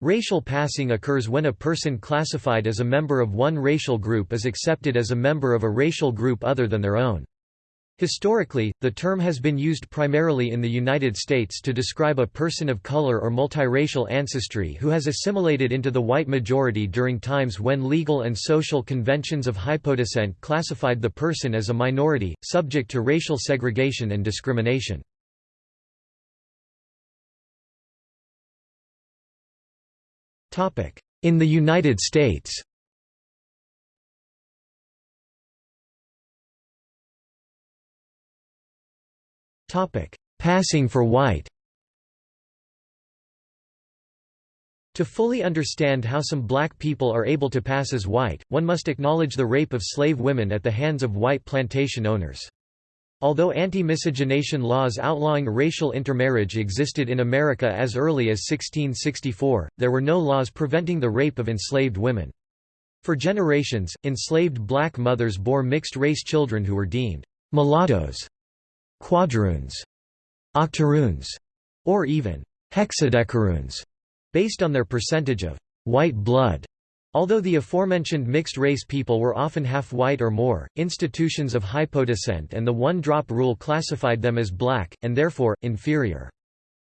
Racial passing occurs when a person classified as a member of one racial group is accepted as a member of a racial group other than their own. Historically, the term has been used primarily in the United States to describe a person of color or multiracial ancestry who has assimilated into the white majority during times when legal and social conventions of hypodescent classified the person as a minority, subject to racial segregation and discrimination. In the United States. Passing for white. To fully understand how some black people are able to pass as white, one must acknowledge the rape of slave women at the hands of white plantation owners. Although anti-miscegenation laws outlawing racial intermarriage existed in America as early as 1664, there were no laws preventing the rape of enslaved women. For generations, enslaved black mothers bore mixed-race children who were deemed mulattoes quadroons, octoroons, or even hexadecaroons, based on their percentage of white blood. Although the aforementioned mixed-race people were often half white or more, institutions of hypodescent and the one-drop rule classified them as black, and therefore, inferior.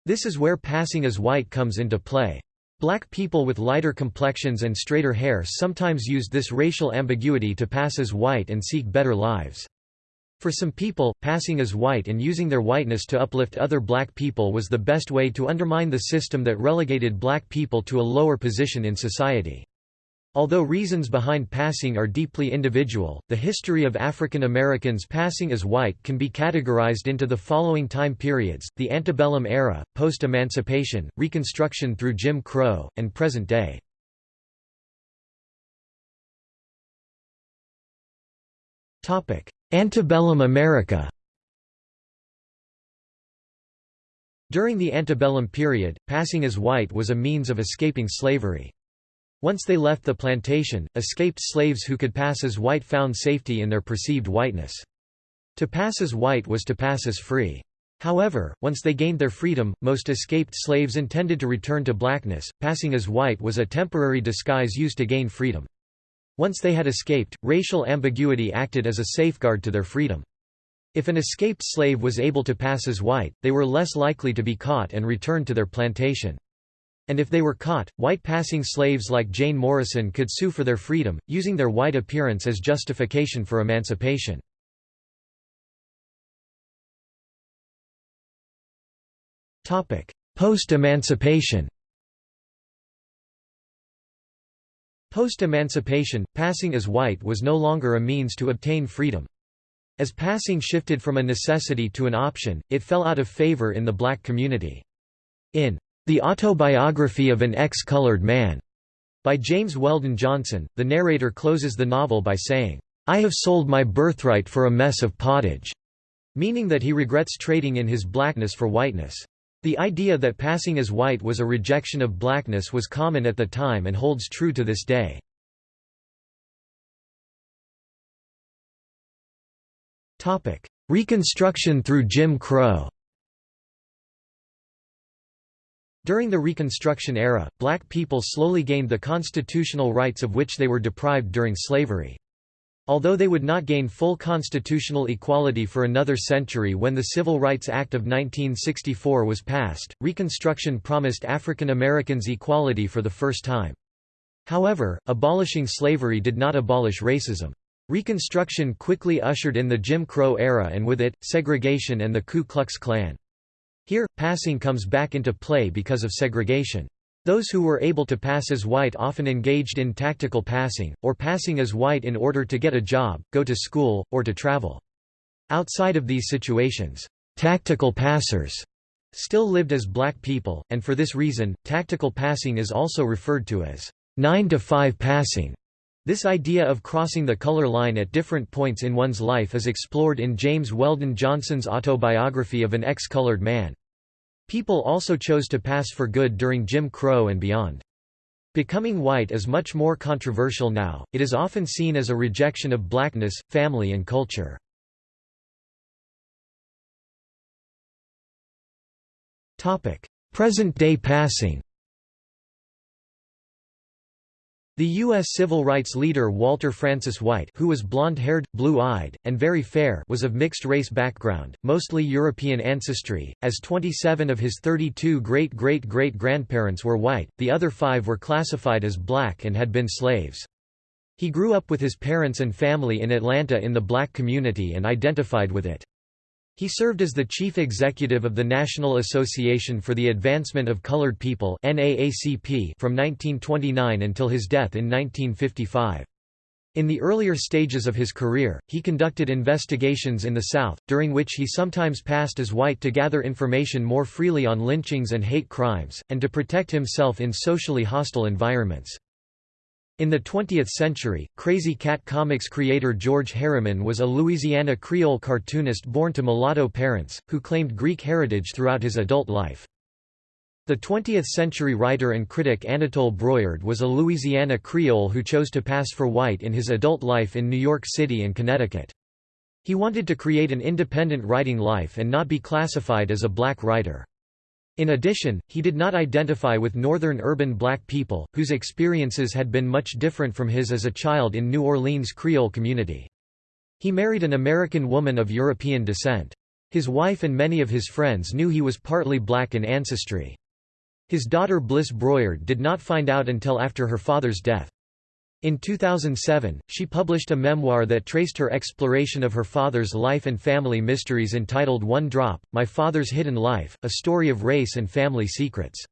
This is where passing as white comes into play. Black people with lighter complexions and straighter hair sometimes used this racial ambiguity to pass as white and seek better lives. For some people, passing as white and using their whiteness to uplift other black people was the best way to undermine the system that relegated black people to a lower position in society. Although reasons behind passing are deeply individual, the history of African Americans passing as white can be categorized into the following time periods, the antebellum era, post-emancipation, Reconstruction through Jim Crow, and present day. Antebellum America During the antebellum period, passing as white was a means of escaping slavery. Once they left the plantation, escaped slaves who could pass as white found safety in their perceived whiteness. To pass as white was to pass as free. However, once they gained their freedom, most escaped slaves intended to return to blackness. Passing as white was a temporary disguise used to gain freedom. Once they had escaped, racial ambiguity acted as a safeguard to their freedom. If an escaped slave was able to pass as white, they were less likely to be caught and returned to their plantation. And if they were caught, white passing slaves like Jane Morrison could sue for their freedom, using their white appearance as justification for emancipation. Post-emancipation Post-emancipation, passing as white was no longer a means to obtain freedom. As passing shifted from a necessity to an option, it fell out of favor in the black community. In The Autobiography of an Ex-Colored Man, by James Weldon Johnson, the narrator closes the novel by saying, I have sold my birthright for a mess of pottage, meaning that he regrets trading in his blackness for whiteness. The idea that passing as white was a rejection of blackness was common at the time and holds true to this day. Reconstruction through Jim Crow During the Reconstruction era, black people slowly gained the constitutional rights of which they were deprived during slavery. Although they would not gain full constitutional equality for another century when the Civil Rights Act of 1964 was passed, Reconstruction promised African Americans equality for the first time. However, abolishing slavery did not abolish racism. Reconstruction quickly ushered in the Jim Crow era and with it, segregation and the Ku Klux Klan. Here, passing comes back into play because of segregation. Those who were able to pass as white often engaged in tactical passing, or passing as white in order to get a job, go to school, or to travel. Outside of these situations, tactical passers still lived as black people, and for this reason, tactical passing is also referred to as 9 to 5 passing. This idea of crossing the color line at different points in one's life is explored in James Weldon Johnson's autobiography of an ex-colored man. People also chose to pass for good during Jim Crow and beyond. Becoming white is much more controversial now, it is often seen as a rejection of blackness, family and culture. Present-day passing The U.S. civil rights leader Walter Francis White who was blonde-haired, blue-eyed, and very fair was of mixed-race background, mostly European ancestry, as 27 of his 32 great-great-great-grandparents were white, the other five were classified as black and had been slaves. He grew up with his parents and family in Atlanta in the black community and identified with it. He served as the chief executive of the National Association for the Advancement of Colored People NAACP from 1929 until his death in 1955. In the earlier stages of his career, he conducted investigations in the South, during which he sometimes passed as white to gather information more freely on lynchings and hate crimes, and to protect himself in socially hostile environments. In the 20th century, Krazy Kat Comics creator George Herriman was a Louisiana Creole cartoonist born to mulatto parents, who claimed Greek heritage throughout his adult life. The 20th-century writer and critic Anatole Broyard was a Louisiana Creole who chose to pass for white in his adult life in New York City and Connecticut. He wanted to create an independent writing life and not be classified as a black writer. In addition, he did not identify with northern urban black people, whose experiences had been much different from his as a child in New Orleans Creole community. He married an American woman of European descent. His wife and many of his friends knew he was partly black in ancestry. His daughter Bliss Broyard did not find out until after her father's death. In 2007, she published a memoir that traced her exploration of her father's life and family mysteries entitled One Drop, My Father's Hidden Life, a story of race and family secrets.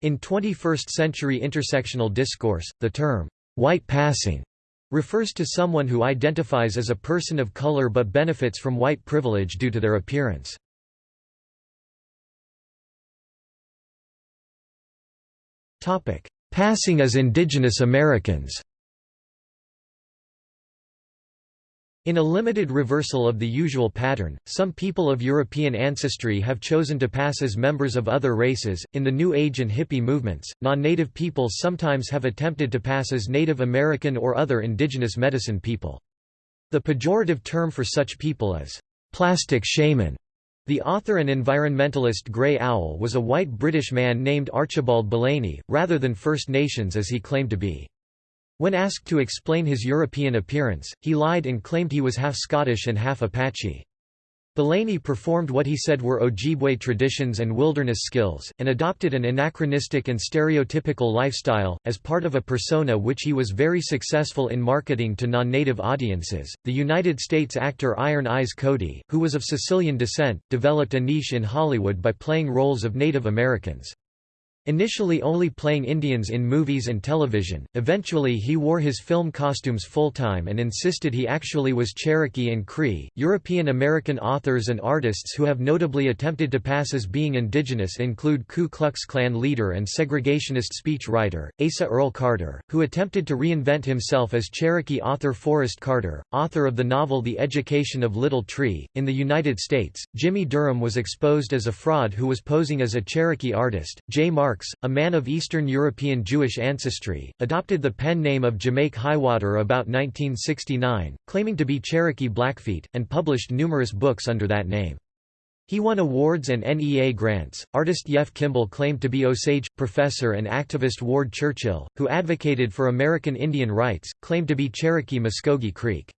In 21st-century intersectional discourse, the term, white passing, refers to someone who identifies as a person of color but benefits from white privilege due to their appearance. Topic: Passing as indigenous Americans In a limited reversal of the usual pattern, some people of European ancestry have chosen to pass as members of other races. In the New Age and hippie movements, non native peoples sometimes have attempted to pass as Native American or other indigenous medicine people. The pejorative term for such people is plastic shaman. The author and environmentalist Grey Owl was a white British man named Archibald Belaney, rather than First Nations as he claimed to be. When asked to explain his European appearance, he lied and claimed he was half Scottish and half Apache. Belaney performed what he said were Ojibwe traditions and wilderness skills, and adopted an anachronistic and stereotypical lifestyle, as part of a persona which he was very successful in marketing to non native audiences. The United States actor Iron Eyes Cody, who was of Sicilian descent, developed a niche in Hollywood by playing roles of Native Americans. Initially only playing Indians in movies and television, eventually he wore his film costumes full-time and insisted he actually was Cherokee and Cree. European American authors and artists who have notably attempted to pass as being indigenous include Ku Klux Klan leader and segregationist speech writer, Asa Earl Carter, who attempted to reinvent himself as Cherokee author Forrest Carter, author of the novel The Education of Little Tree. In the United States, Jimmie Durham was exposed as a fraud who was posing as a Cherokee artist. J. Mark Marks, a man of Eastern European Jewish ancestry, adopted the pen name of Jamake Highwater about 1969, claiming to be Cherokee Blackfeet, and published numerous books under that name. He won awards and NEA grants. Artist Jeff Kimball claimed to be Osage professor and activist Ward Churchill, who advocated for American Indian rights, claimed to be Cherokee Muskogee Creek.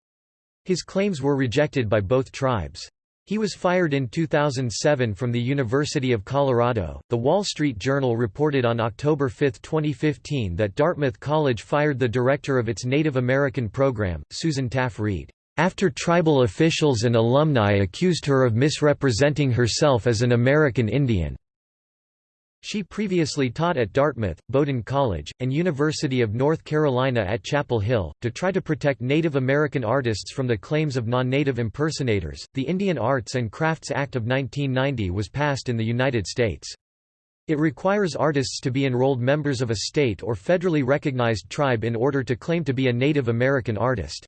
His claims were rejected by both tribes. He was fired in 2007 from the University of Colorado. The Wall Street Journal reported on October 5, 2015 that Dartmouth College fired the director of its Native American program, Susan Taffe Reed, after tribal officials and alumni accused her of misrepresenting herself as an American Indian. She previously taught at Dartmouth, Bowdoin College, and University of North Carolina at Chapel Hill. To try to protect Native American artists from the claims of non native impersonators, the Indian Arts and Crafts Act of 1990 was passed in the United States. It requires artists to be enrolled members of a state or federally recognized tribe in order to claim to be a Native American artist.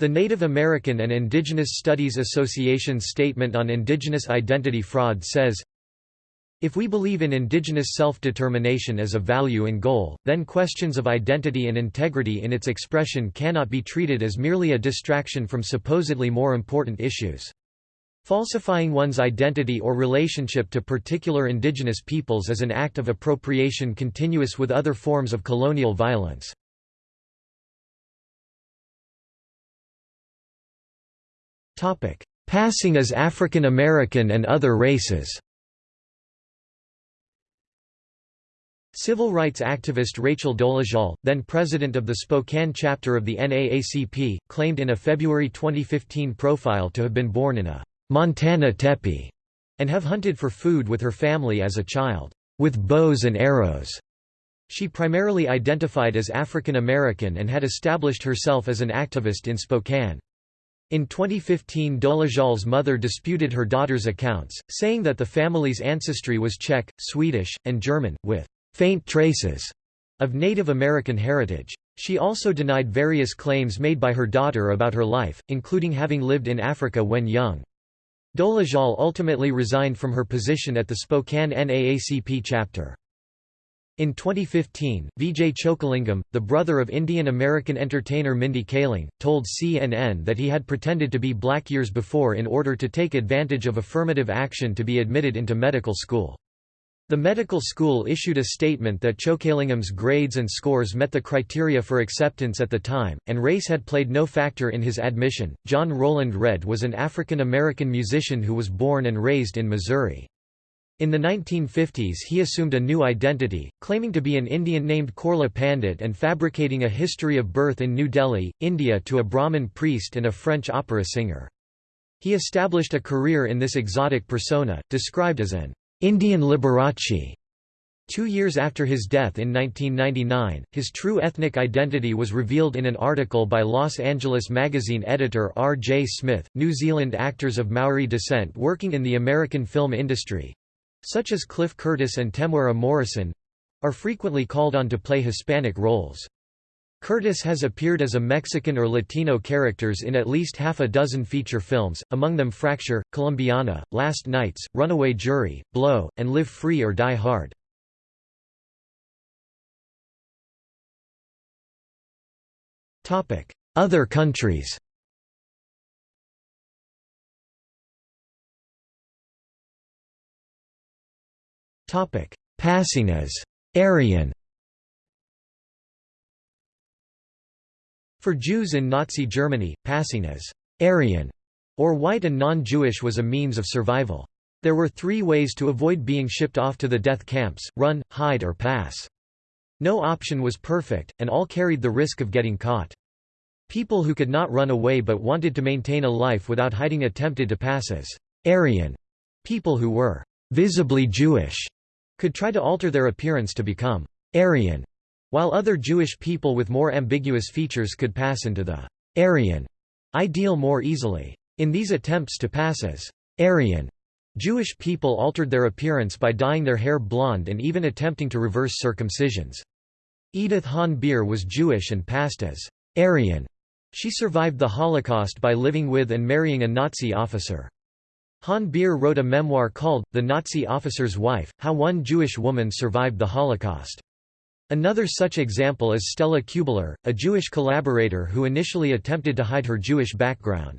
The Native American and Indigenous Studies Association's Statement on Indigenous Identity Fraud says, if we believe in indigenous self-determination as a value and goal, then questions of identity and integrity in its expression cannot be treated as merely a distraction from supposedly more important issues. Falsifying one's identity or relationship to particular indigenous peoples is an act of appropriation continuous with other forms of colonial violence. Passing as African American and other races Civil rights activist Rachel Dolezal, then president of the Spokane chapter of the NAACP, claimed in a February 2015 profile to have been born in a Montana teepee and have hunted for food with her family as a child, with bows and arrows. She primarily identified as African American and had established herself as an activist in Spokane. In 2015 Dolezal's mother disputed her daughter's accounts, saying that the family's ancestry was Czech, Swedish, and German, with faint traces of Native American heritage. She also denied various claims made by her daughter about her life, including having lived in Africa when young. Dolezal ultimately resigned from her position at the Spokane NAACP chapter. In 2015, Vijay Chokalingam, the brother of Indian-American entertainer Mindy Kaling, told CNN that he had pretended to be black years before in order to take advantage of affirmative action to be admitted into medical school. The medical school issued a statement that Chokalingam's grades and scores met the criteria for acceptance at the time, and race had played no factor in his admission. John Roland Redd was an African American musician who was born and raised in Missouri. In the 1950s he assumed a new identity, claiming to be an Indian named Korla Pandit and fabricating a history of birth in New Delhi, India to a Brahmin priest and a French opera singer. He established a career in this exotic persona, described as an Indian Liberace. Two years after his death in 1999, his true ethnic identity was revealed in an article by Los Angeles Magazine editor R. J. Smith. New Zealand actors of Maori descent working in the American film industry, such as Cliff Curtis and Temuera Morrison are frequently called on to play Hispanic roles. Curtis has appeared as a Mexican or Latino characters in at least half a dozen feature films, among them Fracture, Colombiana, Last Knights, Runaway Jury, Blow, and Live Free or Die Hard. Other countries Passing as Aryan For Jews in Nazi Germany, passing as Aryan or white and non-Jewish was a means of survival. There were three ways to avoid being shipped off to the death camps, run, hide or pass. No option was perfect, and all carried the risk of getting caught. People who could not run away but wanted to maintain a life without hiding attempted to pass as Aryan. People who were visibly Jewish could try to alter their appearance to become Aryan, while other Jewish people with more ambiguous features could pass into the Aryan ideal more easily. In these attempts to pass as Aryan, Jewish people altered their appearance by dyeing their hair blonde and even attempting to reverse circumcisions. Edith Hahn Beer was Jewish and passed as Aryan. She survived the Holocaust by living with and marrying a Nazi officer. Hahn Beer wrote a memoir called, The Nazi Officer's Wife, How One Jewish Woman Survived the Holocaust. Another such example is Stella Kubler, a Jewish collaborator who initially attempted to hide her Jewish background.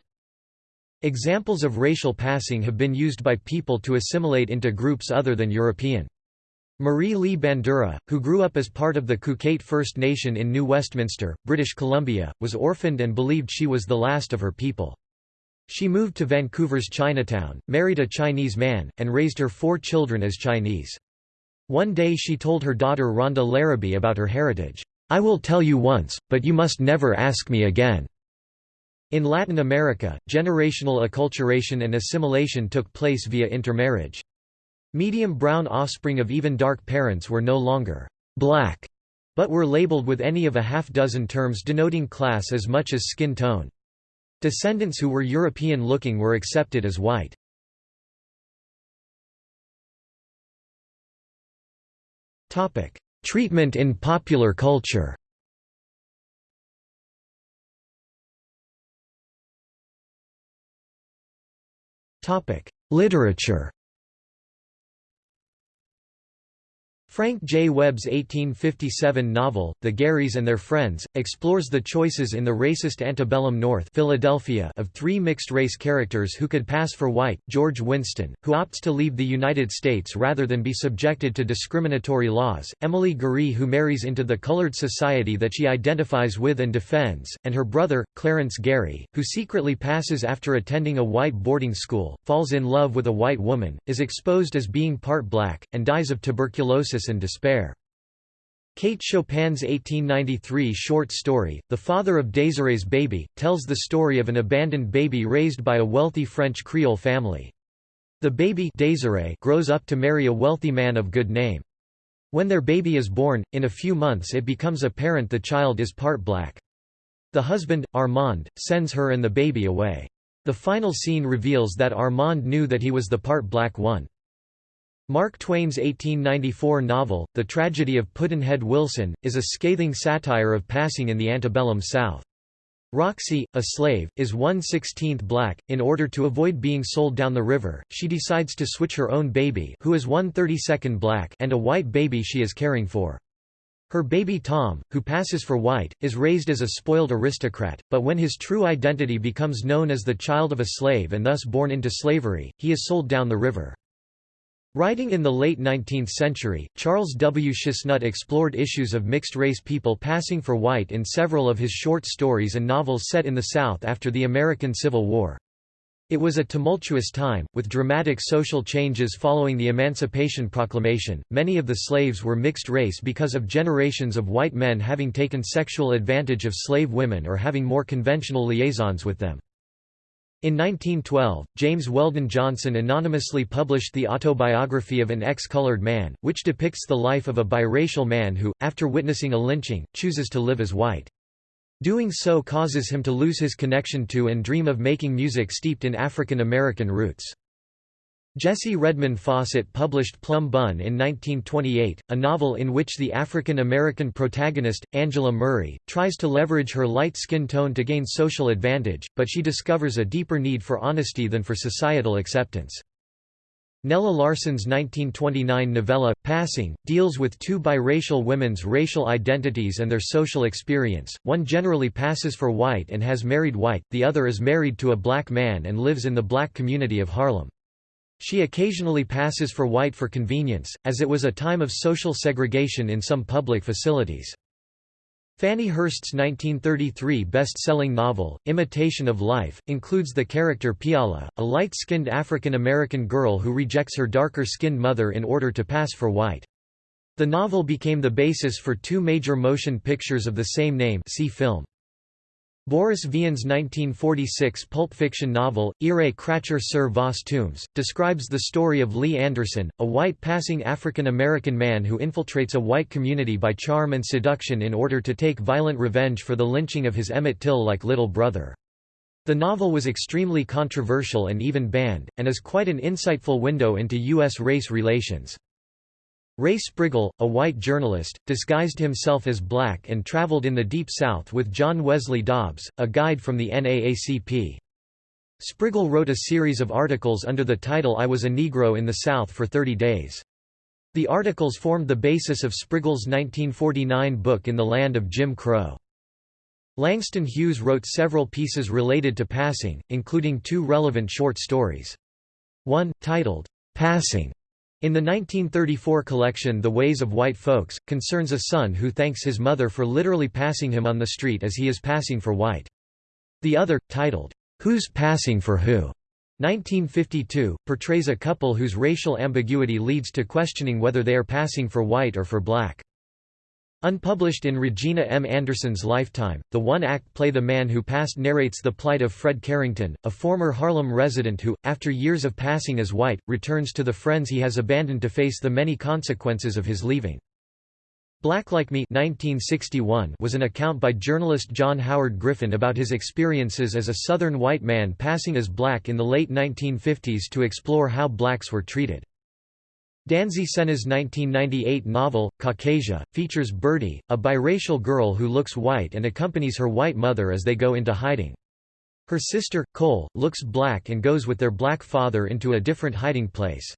Examples of racial passing have been used by people to assimilate into groups other than European. Marie Lee Bandura, who grew up as part of the Qayqayt First Nation in New Westminster, British Columbia, was orphaned and believed she was the last of her people. She moved to Vancouver's Chinatown, married a Chinese man, and raised her four children as Chinese. One day she told her daughter Rhonda Larrabee about her heritage, "'I will tell you once, but you must never ask me again.' In Latin America, generational acculturation and assimilation took place via intermarriage. Medium brown offspring of even dark parents were no longer black, but were labeled with any of a half dozen terms denoting class as much as skin tone. Descendants who were European-looking were accepted as white. Treatment in popular culture. Topic: Literature Frank J. Webb's 1857 novel, The Garys and Their Friends, explores the choices in the racist antebellum North Philadelphia of three mixed-race characters who could pass for white, George Winston, who opts to leave the United States rather than be subjected to discriminatory laws, Emily Gary who marries into the colored society that she identifies with and defends, and her brother, Clarence Gary, who secretly passes after attending a white boarding school, falls in love with a white woman, is exposed as being part black, and dies of tuberculosis and despair. Kate Chopin's 1893 short story, The Father of Désirée's Baby, tells the story of an abandoned baby raised by a wealthy French Creole family. The baby Désirée grows up to marry a wealthy man of good name. When their baby is born, in a few months it becomes apparent the child is part black. The husband, Armand, sends her and the baby away. The final scene reveals that Armand knew that he was the part black one. Mark Twain's 1894 novel, The Tragedy of Pudd'nhead Wilson, is a scathing satire of passing in the antebellum South. Roxy, a slave, is 1/16th black. In order to avoid being sold down the river, she decides to switch her own baby, who is 1/32nd black, and a white baby she is caring for. Her baby Tom, who passes for white, is raised as a spoiled aristocrat, but when his true identity becomes known as the child of a slave and thus born into slavery, he is sold down the river. Writing in the late 19th century, Charles W. Chesnutt explored issues of mixed-race people passing for white in several of his short stories and novels set in the South after the American Civil War. It was a tumultuous time, with dramatic social changes following the Emancipation Proclamation. Many of the slaves were mixed race because of generations of white men having taken sexual advantage of slave women or having more conventional liaisons with them. In 1912, James Weldon Johnson anonymously published the autobiography of an ex-colored man, which depicts the life of a biracial man who, after witnessing a lynching, chooses to live as white. Doing so causes him to lose his connection to and dream of making music steeped in African American roots. Jessie Redmon Fauset published Plum Bun in 1928, a novel in which the African American protagonist, Angela Murray, tries to leverage her light skin tone to gain social advantage, but she discovers a deeper need for honesty than for societal acceptance. Nella Larsen's 1929 novella, Passing, deals with two biracial women's racial identities and their social experience, one generally passes for white and has married white, the other is married to a black man and lives in the black community of Harlem. She occasionally passes for white for convenience, as it was a time of social segregation in some public facilities. Fannie Hurst's 1933 best-selling novel, Imitation of Life, includes the character Peola, a light-skinned African-American girl who rejects her darker-skinned mother in order to pass for white. The novel became the basis for two major motion pictures of the same name see film. Boris Vian's 1946 pulp fiction novel, J'irai cracher sur vos tombes, describes the story of Lee Anderson, a white-passing African-American man who infiltrates a white community by charm and seduction in order to take violent revenge for the lynching of his Emmett Till-like little brother. The novel was extremely controversial and even banned, and is quite an insightful window into U.S. race relations. Ray Sprigle, a white journalist, disguised himself as black and traveled in the Deep South with John Wesley Dobbs, a guide from the NAACP. Sprigle wrote a series of articles under the title I Was a Negro in the South for 30 Days. The articles formed the basis of Sprigle's 1949 book In the Land of Jim Crow. Langston Hughes wrote several pieces related to passing, including two relevant short stories. One, titled, Passing, in the 1934 collection The Ways of White Folks, concerns a son who thanks his mother for literally passing him on the street as he is passing for white. The other, titled, Who's Passing for Who? 1952, portrays a couple whose racial ambiguity leads to questioning whether they are passing for white or for black. Unpublished in Regina M. Anderson's lifetime, the one-act play The Man Who Passed narrates the plight of Fred Carrington, a former Harlem resident who, after years of passing as white, returns to the friends he has abandoned to face the many consequences of his leaving. Black Like Me 1961 was an account by journalist John Howard Griffin about his experiences as a Southern white man passing as black in the late 1950s to explore how blacks were treated. Danzy Senna's 1998 novel, Caucasia, features Birdie, a biracial girl who looks white and accompanies her white mother as they go into hiding. Her sister, Cole, looks black and goes with their black father into a different hiding place.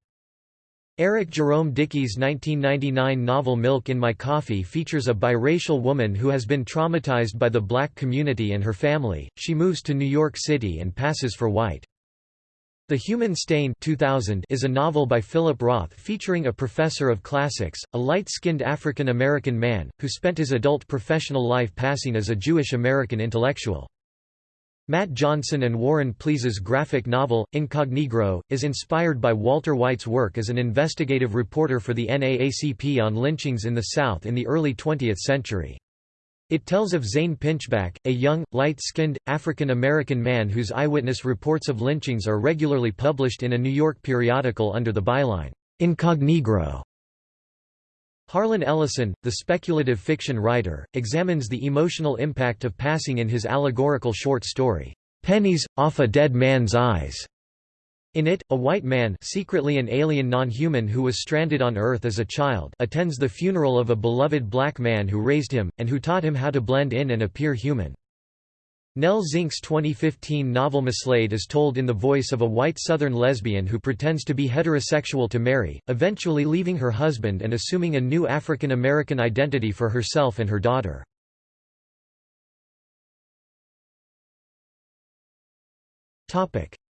Eric Jerome Dickey's 1999 novel Milk in My Coffee features a biracial woman who has been traumatized by the black community and her family. She moves to New York City and passes for white. The Human Stain 2000 is a novel by Philip Roth featuring a professor of classics, a light-skinned African American man, who spent his adult professional life passing as a Jewish American intellectual. Matt Johnson and Warren Pleece's graphic novel, Incognegro, is inspired by Walter White's work as an investigative reporter for the NAACP on lynchings in the South in the early 20th century. It tells of Zane Pinchback, a young, light-skinned, African-American man whose eyewitness reports of lynchings are regularly published in a New York periodical under the byline, Incognegro. Harlan Ellison, the speculative fiction writer, examines the emotional impact of passing in his allegorical short story, Pennies, Off a Dead Man's Eyes. In it, a white man secretly an alien non-human who was stranded on Earth as a child attends the funeral of a beloved black man who raised him, and who taught him how to blend in and appear human. Nell Zink's 2015 novel Mislaid is told in the voice of a white Southern lesbian who pretends to be heterosexual to marry, eventually leaving her husband and assuming a new African American identity for herself and her daughter.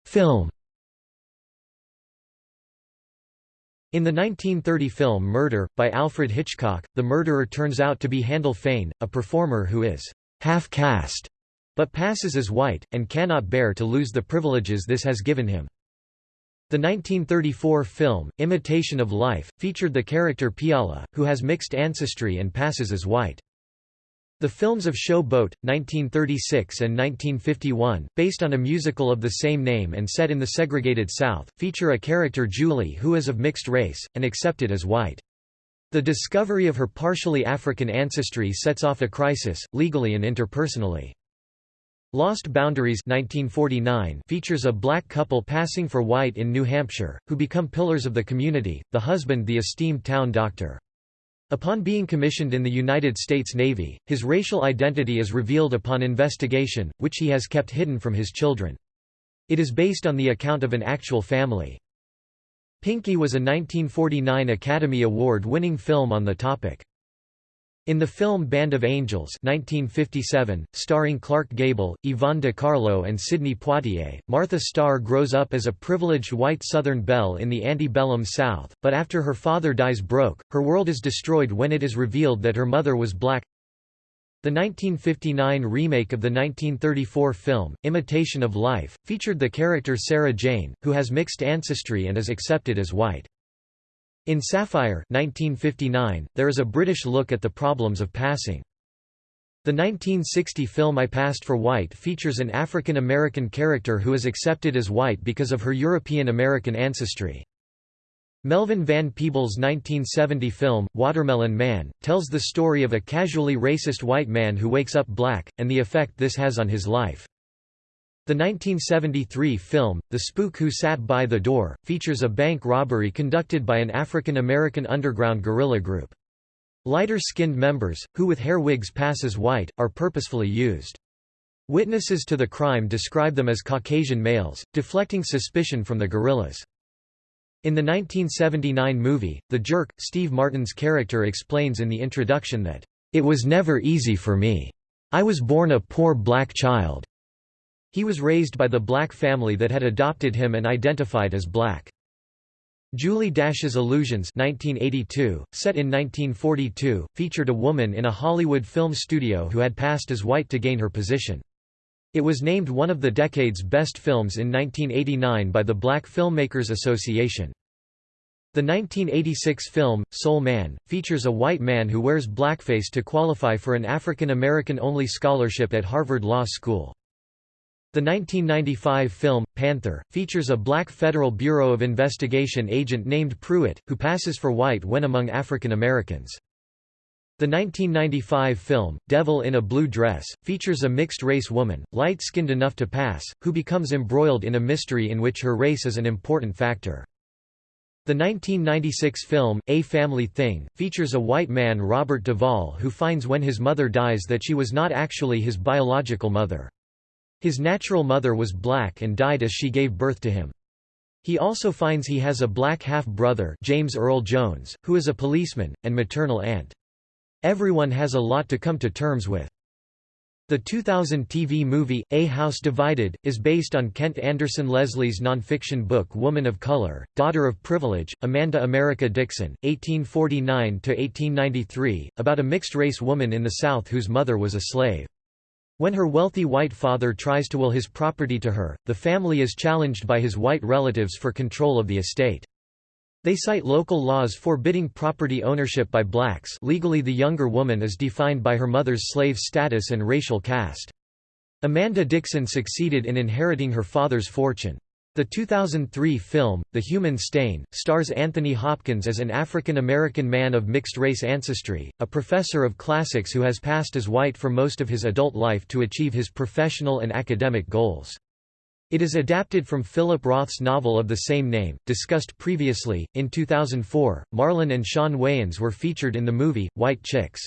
Film In the 1930 film Murder, by Alfred Hitchcock, the murderer turns out to be Handel Fane, a performer who is half-caste but passes as white, and cannot bear to lose the privileges this has given him. The 1934 film, Imitation of Life, featured the character Peola, who has mixed ancestry and passes as white. The films of Show Boat, 1936 and 1951, based on a musical of the same name and set in the segregated South, feature a character Julie who is of mixed race, and accepted as white. The discovery of her partially African ancestry sets off a crisis, legally and interpersonally. Lost Boundaries 1949 features a black couple passing for white in New Hampshire, who become pillars of the community, the husband the esteemed town doctor. Upon being commissioned in the United States Navy, his racial identity is revealed upon investigation, which he has kept hidden from his children. It is based on the account of an actual family. Pinky was a 1949 Academy Award-winning film on the topic. In the film Band of Angels 1957, starring Clark Gable, Yvonne de Carlo and Sidney Poitier, Martha Starr grows up as a privileged white Southern belle in the antebellum South, but after her father dies broke, her world is destroyed when it is revealed that her mother was black. The 1959 remake of the 1934 film, Imitation of Life, featured the character Sarah Jane, who has mixed ancestry and is accepted as white. In Sapphire 1959, there is a British look at the problems of passing. The 1960 film I Passed for White features an African American character who is accepted as white because of her European American ancestry. Melvin Van Peebles' 1970 film, Watermelon Man, tells the story of a casually racist white man who wakes up black, and the effect this has on his life. The 1973 film, The Spook Who Sat by the Door, features a bank robbery conducted by an African American underground guerrilla group. Lighter-skinned members, who with hair wigs pass as white, are purposefully used. Witnesses to the crime describe them as Caucasian males, deflecting suspicion from the guerrillas. In the 1979 movie, The Jerk, Steve Martin's character explains in the introduction that, "...it was never easy for me. I was born a poor black child. He was raised by the black family that had adopted him and identified as black. Julie Dash's Illusions 1982, set in 1942, featured a woman in a Hollywood film studio who had passed as white to gain her position. It was named one of the decade's best films in 1989 by the Black Filmmakers Association. The 1986 film, Soul Man, features a white man who wears blackface to qualify for an African American only scholarship at Harvard Law School. The 1995 film, Panther, features a black Federal Bureau of Investigation agent named Pruitt, who passes for white when among African Americans. The 1995 film, Devil in a Blue Dress, features a mixed-race woman, light-skinned enough to pass, who becomes embroiled in a mystery in which her race is an important factor. The 1996 film, A Family Thing, features a white man Robert Duvall who finds when his mother dies that she was not actually his biological mother. His natural mother was black and died as she gave birth to him. He also finds he has a black half-brother James Earl Jones, who is a policeman, and maternal aunt. Everyone has a lot to come to terms with. The 2000 TV movie, A House Divided, is based on Kent Anderson Leslie's nonfiction book Woman of Color, Daughter of Privilege, Amanda America Dixon, 1849–1893, about a mixed-race woman in the South whose mother was a slave. When her wealthy white father tries to will his property to her, the family is challenged by his white relatives for control of the estate. They cite local laws forbidding property ownership by blacks legally the younger woman is defined by her mother's slave status and racial caste. Amanda Dixon succeeded in inheriting her father's fortune. The 2003 film, The Human Stain, stars Anthony Hopkins as an African-American man of mixed-race ancestry, a professor of classics who has passed as white for most of his adult life to achieve his professional and academic goals. It is adapted from Philip Roth's novel of the same name, discussed previously. In 2004, Marlon and Sean Wayans were featured in the movie, White Chicks.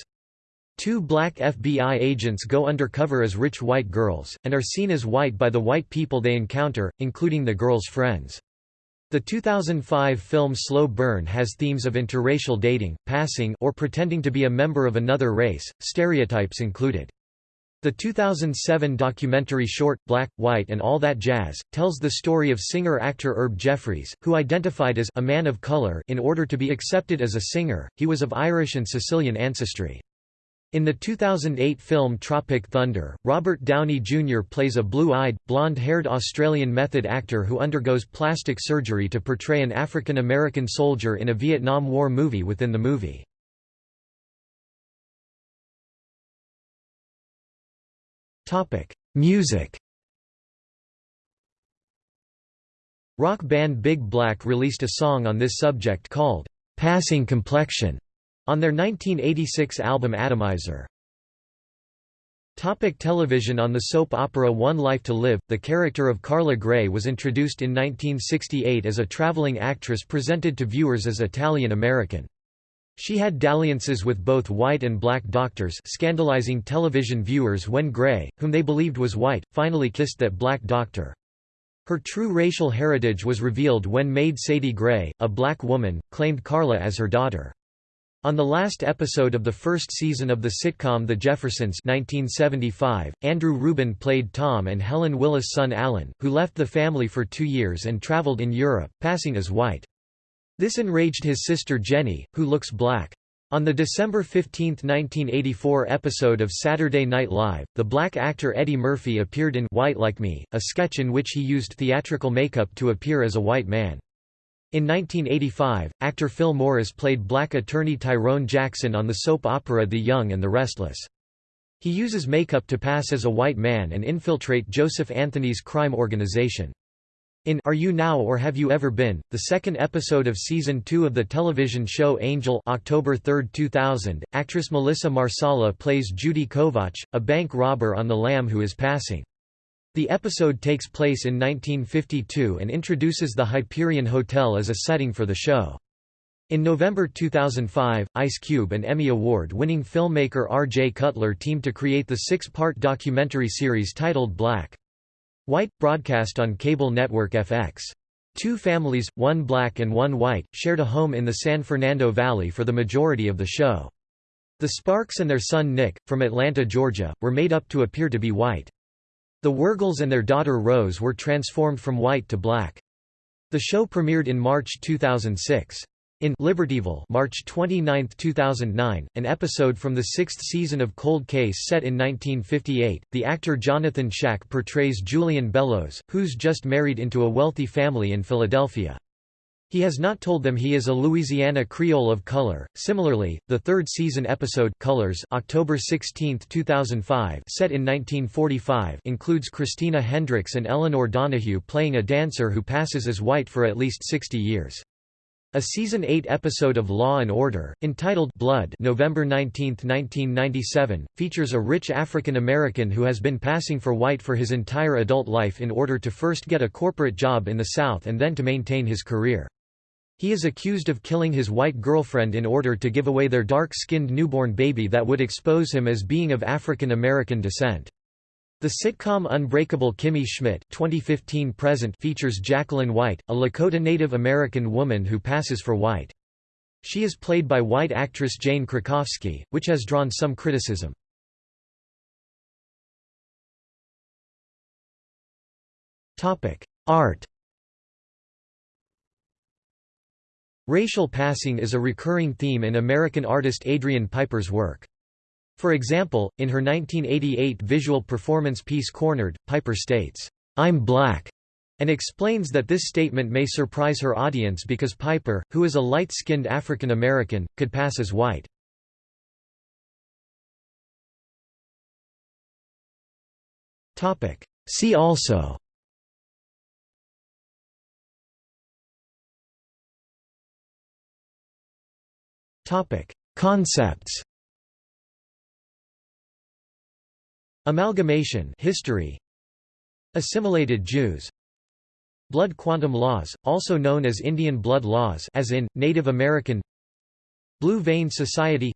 Two black FBI agents go undercover as rich white girls, and are seen as white by the white people they encounter, including the girls' friends. The 2005 film Slow Burn has themes of interracial dating, passing or pretending to be a member of another race, stereotypes included. The 2007 documentary short, Black, White and All That Jazz, tells the story of singer-actor Herb Jeffries, who identified as a man of color in order to be accepted as a singer, he was of Irish and Sicilian ancestry. In the 2008 film Tropic Thunder, Robert Downey Jr. plays a blue-eyed, blonde-haired Australian method actor who undergoes plastic surgery to portray an African American soldier in a Vietnam War movie within the movie. Music Rock band Big Black released a song on this subject called, "'Passing Complexion' on their 1986 album Atomizer. Topic television On the soap opera One Life to Live, the character of Carla Gray was introduced in 1968 as a traveling actress presented to viewers as Italian-American. She had dalliances with both white and black doctors scandalizing television viewers when Gray, whom they believed was white, finally kissed that black doctor. Her true racial heritage was revealed when maid Sadie Gray, a black woman, claimed Carla as her daughter. On the last episode of the first season of the sitcom The Jeffersons 1975, Andrew Rubin played Tom and Helen Willis' son Alan, who left the family for two years and traveled in Europe, passing as white. This enraged his sister Jenny, who looks black. On the December 15, 1984 episode of Saturday Night Live, the black actor Eddie Murphy appeared in White Like Me, a sketch in which he used theatrical makeup to appear as a white man. In 1985, actor Phil Morris played black attorney Tyrone Jackson on the soap opera The Young and the Restless. He uses makeup to pass as a white man and infiltrate Joseph Anthony's crime organization. In Are You Now or Have You Ever Been?, the second episode of season 2 of the television show Angel October 3, 2000, actress Melissa Marsala plays Judy Kovach, a bank robber on the lam who is passing. The episode takes place in 1952 and introduces the Hyperion Hotel as a setting for the show. In November 2005, Ice Cube and Emmy Award-winning filmmaker R.J. Cutler teamed to create the six-part documentary series titled Black. White, broadcast on cable network FX. Two families, one black and one white, shared a home in the San Fernando Valley for the majority of the show. The Sparks and their son Nick, from Atlanta, Georgia, were made up to appear to be white. The Wurgels and their daughter Rose were transformed from white to black. The show premiered in March 2006. In Libertyville March 29, 2009, an episode from the sixth season of Cold Case set in 1958, the actor Jonathan Schaech portrays Julian Bellows, who's just married into a wealthy family in Philadelphia. He has not told them he is a Louisiana Creole of color. Similarly, the third season episode Colors, October 16, 2005, set in 1945, includes Christina Hendricks and Elinor Donahue playing a dancer who passes as white for at least 60 years. A season 8 episode of Law and Order, entitled Blood, November 19, 1997, features a rich African American who has been passing for white for his entire adult life in order to first get a corporate job in the South and then to maintain his career. He is accused of killing his white girlfriend in order to give away their dark-skinned newborn baby that would expose him as being of African American descent. The sitcom Unbreakable Kimmy Schmidt 2015 present features Jacqueline White, a Lakota Native American woman who passes for white. She is played by white actress Jane Krakowski, which has drawn some criticism. Art Racial passing is a recurring theme in American artist Adrian Piper's work. For example, in her 1988 visual performance piece Cornered, Piper states, "'I'm black' and explains that this statement may surprise her audience because Piper, who is a light-skinned African American, could pass as white. See also Concepts Amalgamation history. Assimilated Jews. Blood quantum laws, also known as Indian blood laws as in, Native American. Blue vein society.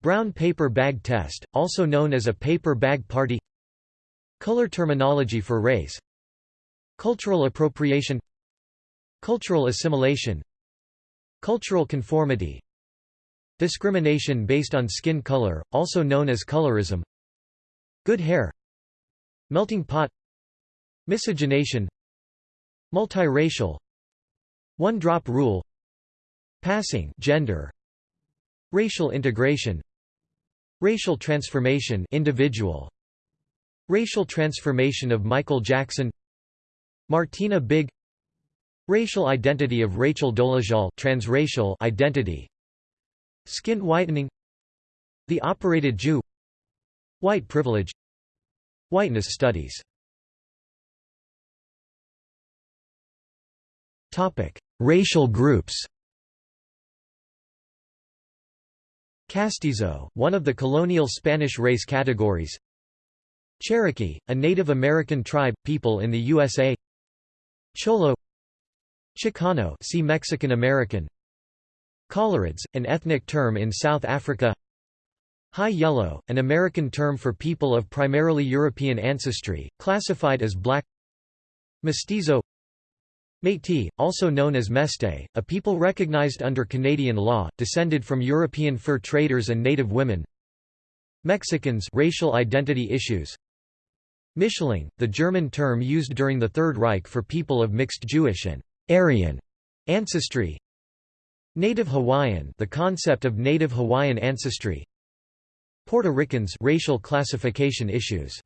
Brown paper bag test, also known as a paper bag party. Color terminology for race. Cultural appropriation. Cultural assimilation. Cultural conformity Discrimination based on skin color, also known as colorism. Good hair. Melting pot. Miscegenation. Multiracial. One-drop rule. Passing. Gender. Racial integration. Racial transformation. Individual. Racial transformation of Michael Jackson. Martina Big Racial identity of Rachel Dolezal. Transracial identity Skin whitening. The operated Jew. White privilege. Whiteness studies. Topic: Racial groups. Castizo, one of the colonial Spanish race categories. Cherokee, a Native American tribe, people in the USA Cholo. Chicano see Mexican American Coloureds, an ethnic term in South Africa. High yellow, an American term for people of primarily European ancestry, classified as black. Mestizo. Métis, also known as Meste, a people recognized under Canadian law, descended from European fur traders and native women. Mexicans racial identity issues. Mischling, the German term used during the Third Reich for people of mixed Jewish and Aryan ancestry Native Hawaiian the concept of Native Hawaiian ancestry. Puerto Ricans racial classification issues.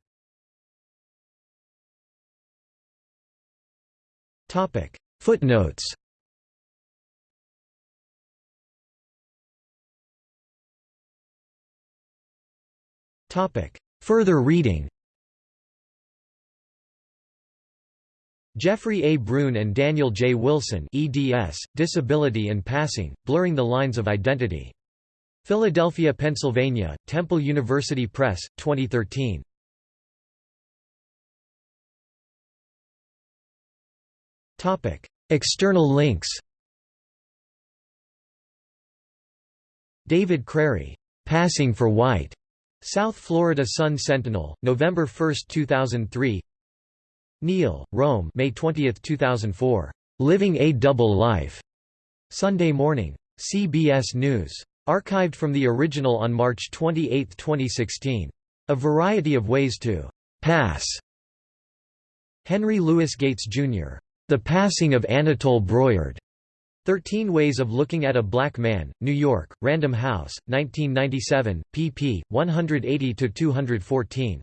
Topic. Footnotes. Topic. Further reading Jeffrey A. Brune and Daniel J. Wilson eds, Disability and Passing, Blurring the Lines of Identity. Philadelphia, Pennsylvania, Temple University Press, 2013. External links David Crary, "'Passing for White' South Florida Sun Sentinel, November 1, 2003 Neal, Rome May 20, 2004. "'Living a Double Life' Sunday Morning. CBS News. Archived from the original on March 28, 2016. A variety of ways to pass. Henry Louis Gates, Jr. The Passing of Anatole Broyard. 13 Ways of Looking at a Black Man, New York, Random House, 1997, pp. 180–214.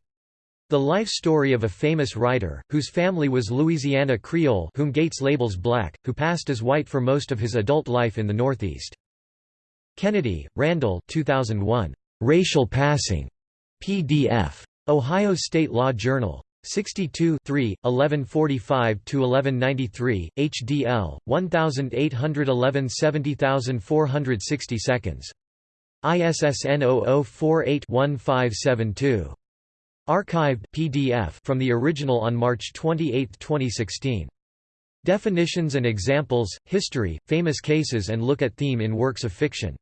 The life story of a famous writer, whose family was Louisiana Creole whom Gates labels black, who passed as white for most of his adult life in the Northeast. Kennedy, Randall 2001. Racial Passing. PDF. Ohio State Law Journal. 62 1145–1193, HDL, 1811 70460 seconds. ISSN 0048-1572. Archived PDF from the original on March 28, 2016. Definitions and examples, history, famous cases and look at theme in works of fiction